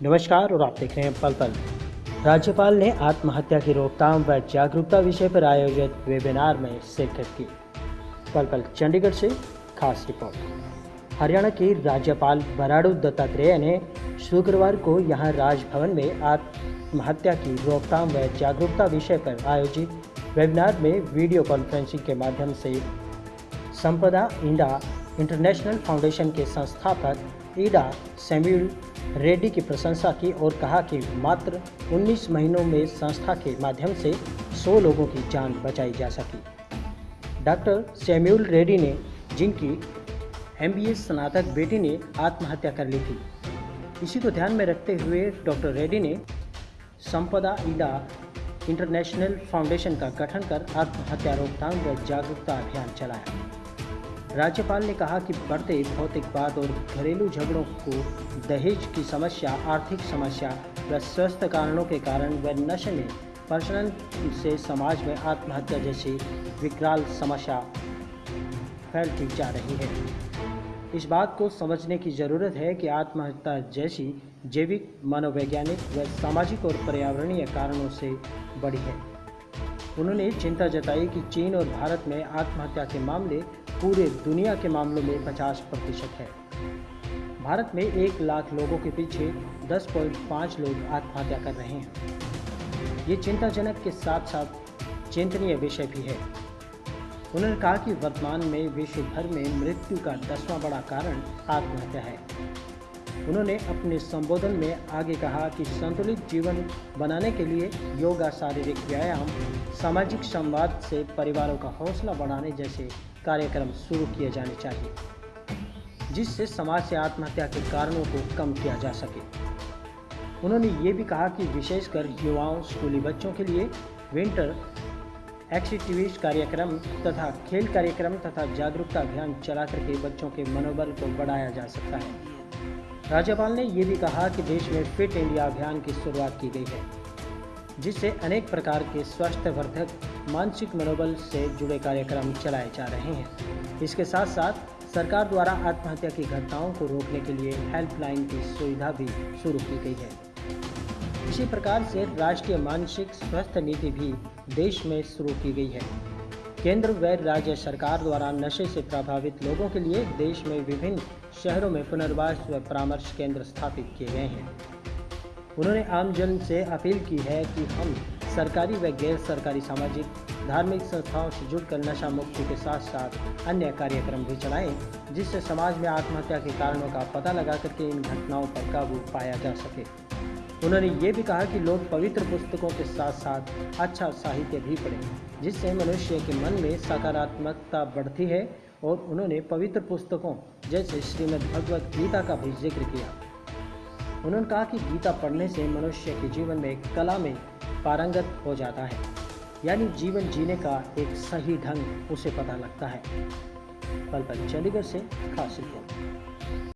नमस्कार और आप देख रहे हैं पल पल। राज्यपाल ने आत्महत्या की रोकथाम व जागरूकता विषय पर आयोजित वेबिनार में शिरकत की। पल पल चंडीगढ़ से खास रिपोर्ट। हरियाणा की राज्यपाल बराड़ू दत्तात्रेय ने शुक्रवार को यहाँ राजभवन में आत्महत्या की रोकथाम व जागरूकता विषय पर आयोजित वेबिनार में वीडियो कॉन्फ्रेंसिंग के माध्यम से संपदा इंडा इंटरनेशनल फाउंडेशन के संस्थापक ईडा सेम्यूल रेड्डी की प्रशंसा की और कहा कि मात्र 19 महीनों में संस्था के माध्यम से 100 लोगों की जान बचाई जा सकी। डॉक्टर सेम्यूल रेड्डी ने, जिनकी एम बी स्नातक बेटी ने आत्महत्या कर ली थी, इसी को ध्यान में रखते हुए डॉक्टर रेड्डी ने संपदा ईडा इंटरनेशनल फाउंडेशन का गठन कर आत्महत्या रोकथाम व जागरूकता अभियान चलाया। राज्यपाल ने कहा कि बढ़ते भौतिकवाद और घरेलू झगड़ों को दहेज की समस्या, आर्थिक समस्या व स्वस्थ कारणों के कारण व नशे में प्रचलन से समाज में आत्महत्या जैसी विकराल समस्या फैलती जा रही है। इस बात को समझने की ज़रूरत है कि आत्महत्या जैसी जैविक, मनोवैज्ञानिक व सामाजिक और पर्यावरणीय कारणों से बढ़ी है। उन्होंने चिंता जताई कि चीन और भारत में आत्महत्या के मामले पूरे दुनिया के मामलों में 50 प्रतिशत है। भारत में एक लाख लोगों के पीछे 10.5 लोग आत्महत्या कर रहे हैं। ये चिंताजनक के साथ साथ चिंतनीय विषय भी है। उन्होंने कहा कि वर्तमान में विश्व भर में मृत्यु का दसवां बड़ा कारण आत्महत्या है। उन्होंने अपने संबोधन में आगे कहा कि संतुलित जीवन बनाने के लिए योगा, शारीरिक व्यायाम, सामाजिक संवाद से परिवारों का हौसला बढ़ाने जैसे कार्यक्रम शुरू किए जाने चाहिए, जिससे समाज से आत्महत्या के कारणों को कम किया जा सके। उन्होंने ये भी कहा कि विशेषकर युवाओं, स्कूली बच्चों के लिए विंटर एक्टिविटीज़ कार्यक्रम तथा खेल कार्यक्रम तथा जागरूकता अभियान चला करके बच्चों के मनोबल को बढ़ाया जा सकता है। राज्यपाल ने ये भी कहा कि देश में फिट इंडिया अभियान की शुरुआत की गई है, जिससे अनेक प्रकार के स्वास्थ्यवर्धक, मानसिक मनोबल से जुड़े कार्यक्रम चलाए जा रहे हैं। इसके साथ साथ सरकार द्वारा आत्महत्या की घटनाओं को रोकने के लिए हेल्पलाइन की सुविधा भी शुरू की गई है। इसी प्रकार से राष्ट्रीय मानसिक स्वास्थ्य नीति भी देश में शुरू की गई है। केंद्र व राज्य सरकार द्वारा नशे से प्रभावित लोगों के लिए देश में विभिन्न शहरों में पुनर्वास व परामर्श केंद्र स्थापित किए गए हैं। उन्होंने आमजन से अपील की है कि हम सरकारी व गैर सरकारी सामाजिक, धार्मिक संस्थाओं से जुड़कर नशा मुक्ति के साथ साथ अन्य कार्यक्रम भी चलाएँ, जिससे समाज में आत्महत्या के कारणों का पता लगा करके इन घटनाओं पर काबू पाया जा सके। उन्होंने ये भी कहा कि लोग पवित्र पुस्तकों के साथ साथ अच्छा साहित्य भी पढ़ें जिससे मनुष्य के मन में सकारात्मकता बढ़ती है और उन्होंने पवित्र पुस्तकों जैसे श्रीमद् भगवत गीता का भी ज़िक्र किया। उन्होंने कहा कि गीता पढ़ने से मनुष्य के जीवन में कला में पारंगत हो जाता है, यानी जीवन जीने का एक सही ढंग उसे पता लगता है। पल पल चंडीगढ़ से खास रिपोर्ट।